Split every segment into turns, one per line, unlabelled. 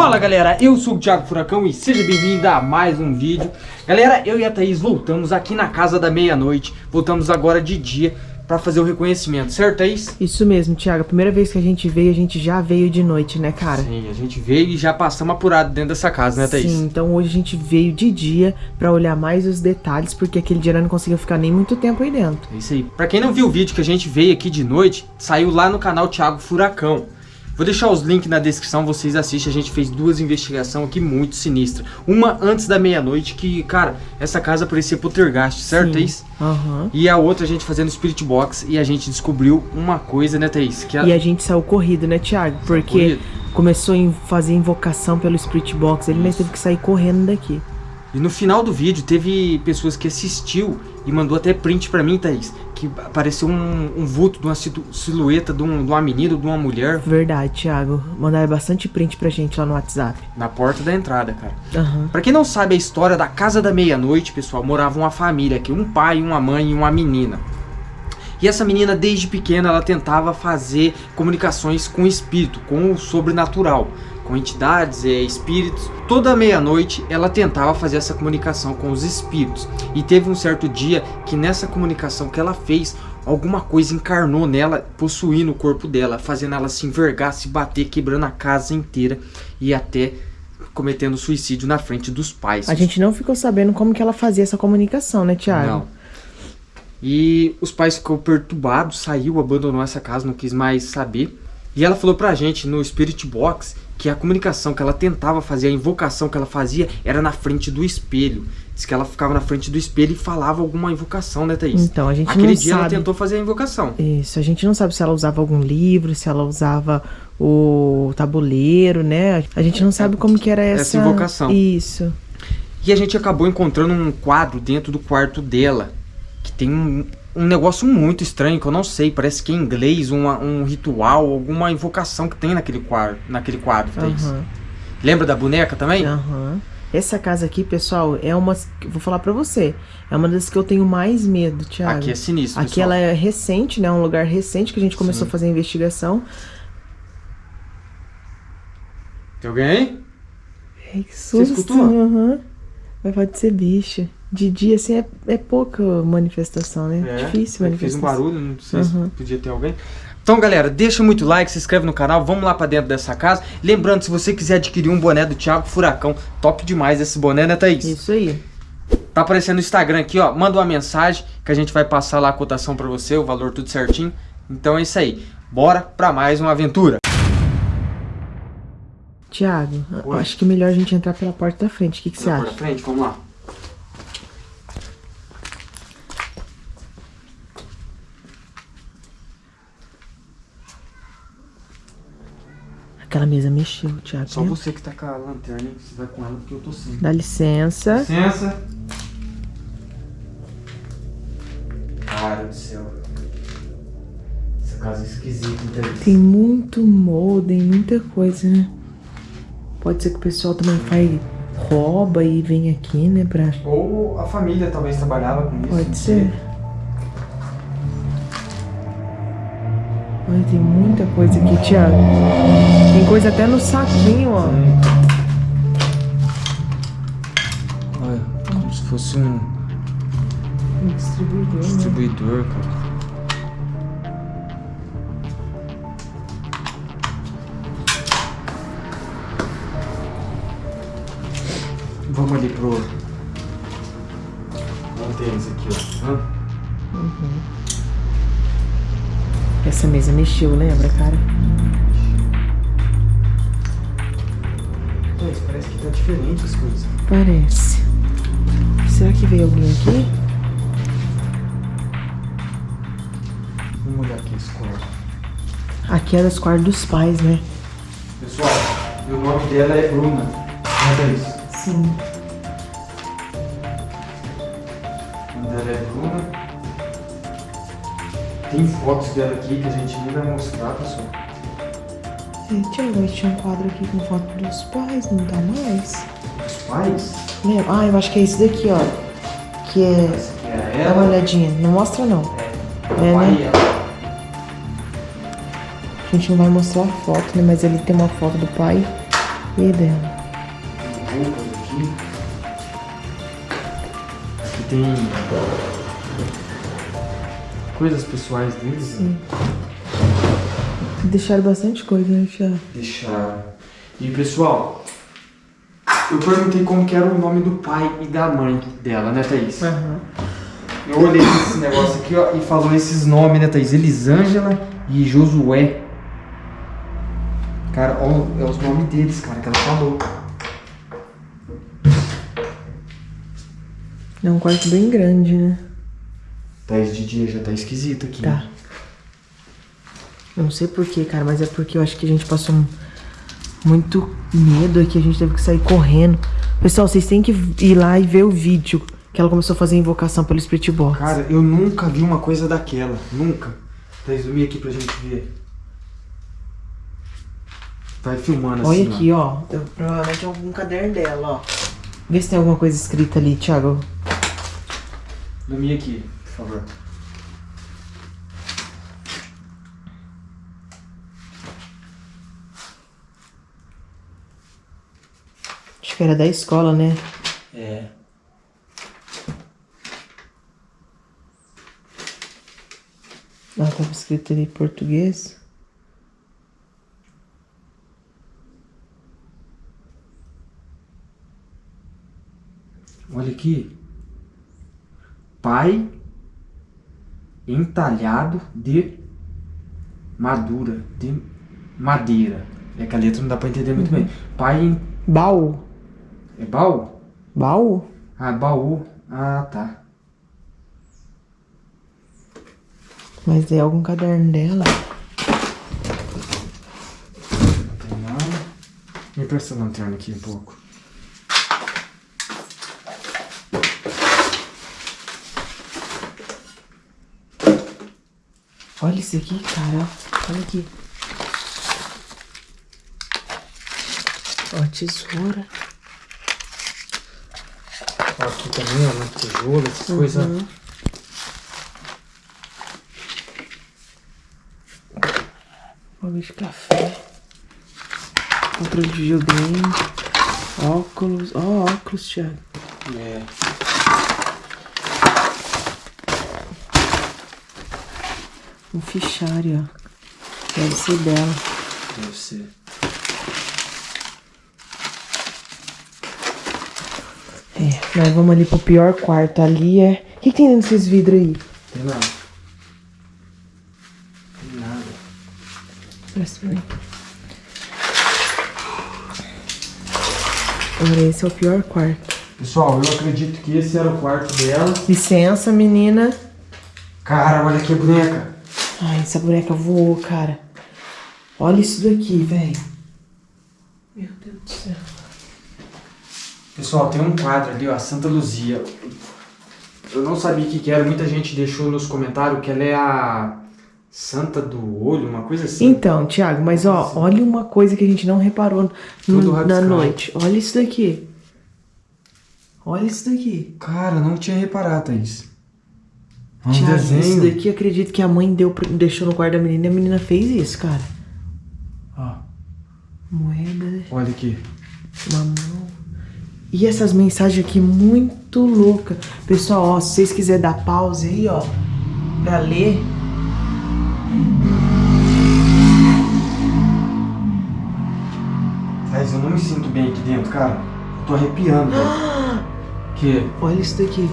Fala galera, eu sou o Thiago Furacão e seja bem-vindo a mais um vídeo. Galera, eu e a Thaís voltamos aqui na casa da meia-noite. Voltamos agora de dia pra fazer o reconhecimento, certo Thaís?
Isso mesmo, Thiago, a primeira vez que a gente veio, a gente já veio de noite, né cara?
Sim, a gente veio e já passamos apurado dentro dessa casa, né Thaís?
Sim, então hoje a gente veio de dia pra olhar mais os detalhes Porque aquele dia não conseguiu ficar nem muito tempo aí dentro
É isso aí, pra quem não viu o vídeo que a gente veio aqui de noite Saiu lá no canal Thiago Furacão Vou deixar os links na descrição, vocês assistem. A gente fez duas investigações aqui muito sinistras. Uma antes da meia-noite, que, cara, essa casa parecia poltergeist, certo, Thaís?
Aham.
E a outra a gente fazendo Spirit Box e a gente descobriu uma coisa, né, Thaís? Que a...
E a gente saiu corrido, né, Thiago? Porque começou a fazer invocação pelo Spirit Box, ele nós teve que sair correndo daqui.
E no final do vídeo teve pessoas que assistiu e mandou até print pra mim, Thaís. Que apareceu um, um vulto de uma silhueta de, um, de uma menina, de uma mulher
Verdade, Thiago. Mandaram bastante print pra gente lá no WhatsApp.
na porta da entrada, cara.
Aham.
Pra quem não sabe a história da Casa da Meia-Noite, pessoal, morava uma família aqui, um pai, uma mãe e uma menina. E essa menina, desde pequena, ela tentava fazer comunicações com o espírito, com o sobrenatural, com entidades, é, espíritos. Toda meia-noite ela tentava fazer essa comunicação com os espíritos. E teve um certo dia que nessa comunicação que ela fez, alguma coisa encarnou nela, possuindo o corpo dela, fazendo ela se envergar, se bater, quebrando a casa inteira e até cometendo suicídio na frente dos pais.
A gente não ficou sabendo como que ela fazia essa comunicação, né, Thiago?
Não. E os pais ficou perturbados, saiu, abandonou essa casa, não quis mais saber. E ela falou pra gente no Spirit Box que a comunicação que ela tentava fazer, a invocação que ela fazia era na frente do espelho. Diz que ela ficava na frente do espelho e falava alguma invocação, né, Thaís?
Então, a gente
Aquele
não
dia ela
sabe.
tentou fazer a invocação.
Isso, a gente não sabe se ela usava algum livro, se ela usava o tabuleiro, né? A gente não sabe como que era essa...
Essa invocação.
Isso.
E a gente acabou encontrando um quadro dentro do quarto dela, que tem um, um negócio muito estranho, que eu não sei, parece que é inglês, uma- um ritual, alguma invocação que tem naquele quadro, naquele quadro, Thaís.
Aham.
Lembra da boneca também?
Aham. Essa casa aqui, pessoal, é uma... Vou falar pra você. É uma das que eu tenho mais medo, Thiago.
Aqui é sinistro,
Aqui
pessoal.
ela é recente, né? Um lugar recente que a gente começou
Sim.
a fazer a investigação.
Tem alguém aí?
Ai, que susto.
escutou?
Aham. Mas pode ser bicho. De dia, assim, é, é pouca manifestação, né? Difícil
é que Fez um
manifestação.
barulho, não sei se
Uhum.
podia ter alguém. Então, galera, deixa muito like, se inscreve no canal, vamos lá pra dentro dessa casa. Lembrando, se você quiser adquirir um boné do Thiago Furacão, top demais esse boné, né, Thaís?
Isso aí.
Tá aparecendo no Instagram aqui, ó. Manda uma mensagem que a gente vai passar lá a cotação pra você, o valor tudo certinho. Então é isso aí. Bora pra mais uma aventura.
Tiago, acho que é melhor a gente entrar pela porta da frente. O que, que você acha?
pra frente, vamos lá.
Aquela mesa mexeu, Tiago.
Só você que tá com a lanterna, hein? Você vai com ela porque eu tô sem.
Dá licença.
Licença. Cara do céu. Essa casa é esquisita, entendeu?
Tem muito modem, muita coisa, né? Pode ser que o pessoal também faz rouba e vem aqui, né? Pra...
Ou a família talvez trabalhava com isso.
Pode
sei.
Olha, tem muita coisa aqui, Thiago. Tem coisa até no saquinho, ó.
Olha, como se fosse um
Um distribuidor, né?
distribuidor, cara. Vamos ali pro. Vamos ter esse aqui, ó. Hã?
Essa mesa mexeu, lembra, cara?
Mas parece que tá diferente as coisas.
Parece. Será que veio alguém aqui?
Vamos olhar aqui esse quarto.
Aqui era os quartos dos pais, né?
Pessoal, o nome dela é Bruna. Olha isso.
Sim.
O nome dela é Bruna. Tem fotos dela aqui que a gente nem vai mostrar, pessoal.
Tiago, mas tinha um quadro aqui com foto dos pais, não tá mais?
Os pais?
Lembra? Ah, eu acho que é esse daqui, ó. Que é.
É
Dá uma olhadinha. Não mostra, não.
É,
É, né? A gente não vai mostrar a foto, né? Mas ali tem uma foto do pai e dela.
roupas aqui. Aqui tem coisas pessoais deles. né?
Deixaram bastante coisa, né, Tiago?
Deixar. E pessoal, eu perguntei como que era o nome do pai e da mãe dela, né, Thaís?
Aham.
Eu olhei esse negócio aqui, ó, e falou esses nomes, né, Thaís? Elisângela e Josué. Cara, ó, é os nomes deles, cara, que ela falou.
É um quarto bem grande, né?
Thaís de dia já tá esquisito aqui.
Tá. Eu não sei porquê, cara, mas é porque eu acho que a gente passou muito medo aqui, a gente teve que sair correndo. Pessoal, vocês têm que ir lá e ver o vídeo que ela começou a fazer a invocação pelo Spirit Box.
Cara, eu nunca vi uma coisa daquela. Nunca. Thaís, zoomia aqui pra gente ver. Vai filmando
Olha
assim, ó.
aqui, ó. Eu- provavelmente é algum caderno dela, ó. Vê se tem alguma coisa escrita ali, Thiago.
Zoomia aqui, favor.
Acho que era da escola, né?
É.
Ela tava escrito ali em português.
Olha aqui. Pai entalhado de madura, de madeira. É que a letra não dá pra entender muito bem. Pai em...
Baú.
É baú?
Baú?
Ah, baú. Ah, tá.
Mas é algum caderno dela.
Não tem nada. Me presta a lanterna aqui um pouco.
Olha isso aqui, cara. Olha aqui. Ó, tesoura.
Ó, aqui também, ó, uma tesoura, essas coisas.
Uhum. Bagulho de café. Controle de videogame. Óculos. Ó, óculos, Thiago.
É.
Um fichário, ó. Deve ser dela.
Deve ser.
É, nós vamos ali pro pior quarto. Ali é. O que, que tem dentro desses vidros aí?
Tem nada. Tem nada.
Presta pra mim. Olha, esse é o pior quarto.
Pessoal, eu acredito que esse era o quarto dela.
Licença, menina.
Cara, olha que boneca.
Ai, essa boneca voou, cara. Olha isso daqui, velho. Meu Deus do céu.
Pessoal, tem um quadro ali, ó, Santa Luzia. Eu não sabia o que, que era, muita gente deixou nos comentários que ela é a Santa do Olho, uma coisa assim.
Então, Thiago, mas ó, olha uma coisa que a gente não reparou na noite. Olha isso daqui. Olha isso daqui.
Cara, não tinha reparado, Thaís. Um
Thiago,
desenho.
isso daqui eu acredito que a mãe deu, deixou no quarto da menina e a menina fez isso, cara.
Ó,
Moeda,
olha aqui.
mamão. E essas mensagens aqui muito loucas. Pessoal, ó, se vocês quiserem dar pause aí, ó, pra ler.
Thaís, eu não me sinto bem aqui dentro, cara. Eu tô arrepiando, velho. Que?
Olha isso daqui.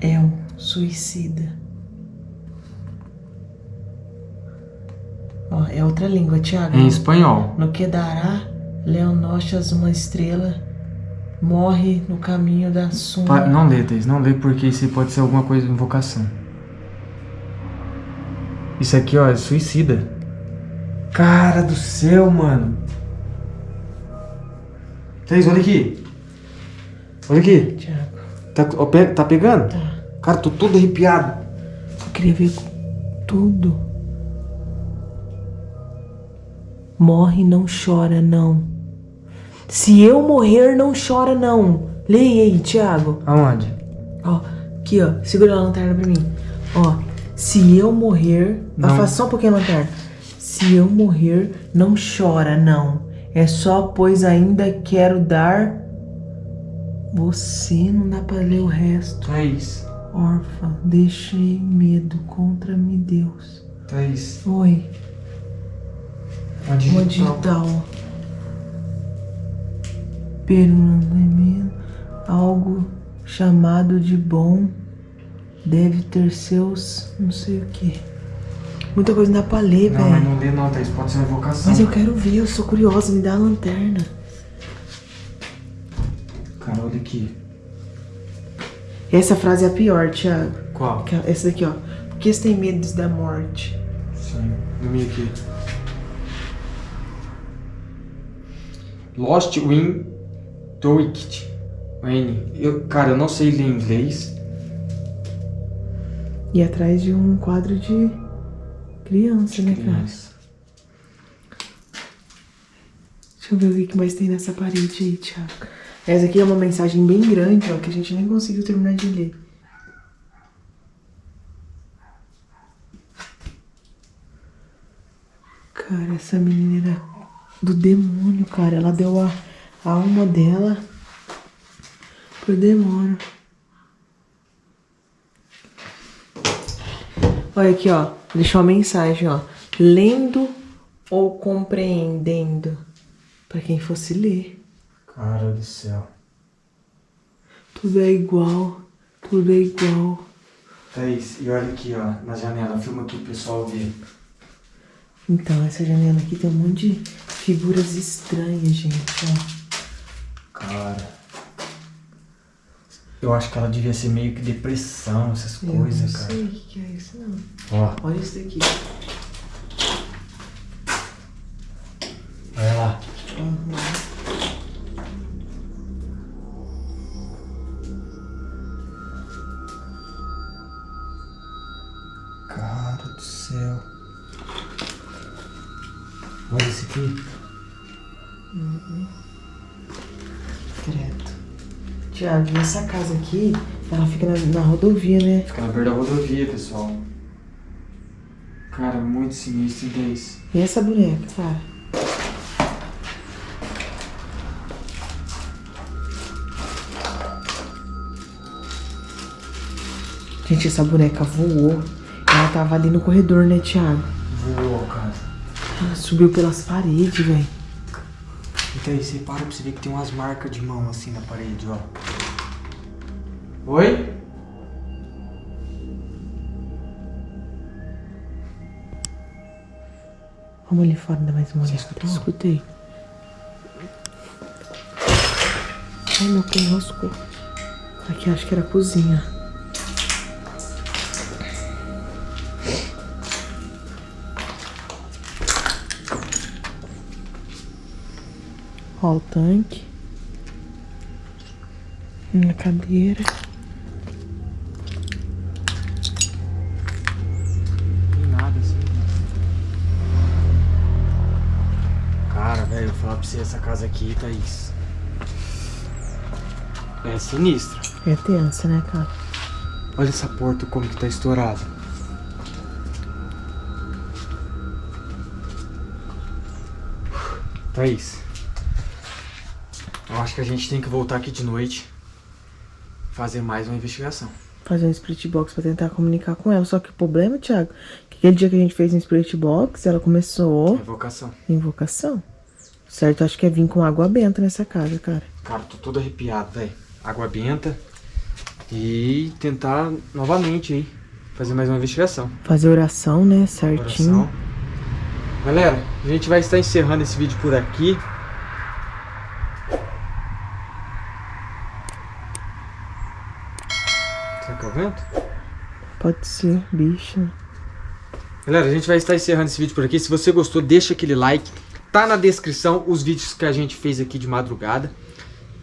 É um suicida. Ó, é outra língua, Thiago.
Em espanhol.
No que dará, Leonochas, uma estrela, morre no caminho da suma.
Pa- Não lê, Thaís, não lê porque isso pode ser alguma coisa de invocação. Isso aqui, ó, é suicida. Cara do céu, mano. Thaís, olha aqui. Olha aqui.
Thiago,
Tá, tá pegando?
tá.
Cara, tô todo arrepiado.
Eu queria ver tudo. Morre, não chora, não. Se eu morrer, não chora, não. Leia aí, Thiago.
Aonde?
Ó, aqui, ó. Segura a lanterna pra mim. Ó, se eu morrer...
Não.
Afasta só um pouquinho a lanterna. Se eu morrer, não chora, não. É só pois ainda quero dar... Você não dá pra ler o resto.
Thaís.
Órfã, deixei medo contra-me Deus.
Thaís.
Oi,
Uma
uma
digital.
digital. Pelo algo chamado de bom deve ter seus não sei o que. Muita coisa não dá pra ler,
Não, mas
velho.
não lê não, Thaís. Pode ser uma invocação.
Mas eu quero ver, eu sou curiosa, me dá a lanterna.
Cara, aqui.
Essa frase é a pior, Thiago.
Qual?
Essa daqui, ó. Por que você tem medo da morte?
Sim. Meio aqui. Lost Win Toict. N. Eu, cara, eu não sei ler inglês.
E atrás de um quadro de criança, né, cara?
Criança.
Deixa eu ver o que mais tem nessa parede aí, Thiago. Essa aqui é uma mensagem bem grande, ó, que a gente nem conseguiu terminar de ler. Cara, essa menina era do demônio, cara. Ela deu a, a alma dela pro demônio. Olha aqui, ó. Deixou uma mensagem, ó. Lendo ou compreendendo. Pra quem fosse ler.
Cara do céu.
Tudo é igual. Tudo é igual.
Thaís, e olha aqui, ó, na janela. Filma aqui pro pessoal ver.
Então, essa janela aqui tem um monte de figuras estranhas, gente, ó.
Cara. Eu acho que ela devia ser meio que depressão, essas
Eu
coisas,
não
cara.
sei o que que é isso, não.
Ó,
Olha isso daqui.
Olha esse aqui.
Credo. Tiago, e essa casa aqui, ela fica na, na rodovia, né?
Fica na beira da rodovia, pessoal. Cara, muito sinistro, hein, Thaís?
E essa boneca, cara? Gente, essa boneca voou. Ela tava ali no corredor, né, Thiago?
Voou, cara.
Subiu pelas paredes, velho.
E Thaís, você para pra você ver que tem umas marcas de mão assim na parede, ó. Oi?
Vamos ali fora dar mais uma olhada.
escutou?
Escutei. Ai, meu pé enroscou. Aqui acho que era a cozinha. Ó o tanque. Na cadeira.
Tem nada assim. Cara, velho, eu vou falar pra você, essa casa aqui, Thaís. É sinistra.
É tensa, né, cara?
Olha essa porta como que tá estourada. Thaís. Eu acho que a gente tem que voltar aqui de noite. Fazer mais uma investigação.
fazer um split box pra tentar comunicar com ela. Só que o problema, Thiago, que aquele dia que a gente fez um split box, ela começou
Invocação.
invocação. Certo? Acho que é vir com água benta nessa casa, cara.
Cara, tô todo arrepiado, velho. Água benta. E tentar novamente aí. Fazer mais uma investigação.
Fazer oração, né? Certinho.
Oração. Galera, a gente vai estar encerrando esse vídeo por aqui. Será que é o vento?
Pode ser, bicho.
Galera, a gente vai estar encerrando esse vídeo por aqui. Se você gostou, deixa aquele like. Tá na descrição os vídeos que a gente fez aqui de madrugada.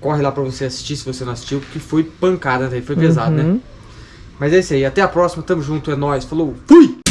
Corre lá pra você assistir se você não assistiu, que foi pancada, né? foi pesado, né?
Uhum.
Mas é isso aí, até a próxima, tamo junto, é nóis, falou, fui!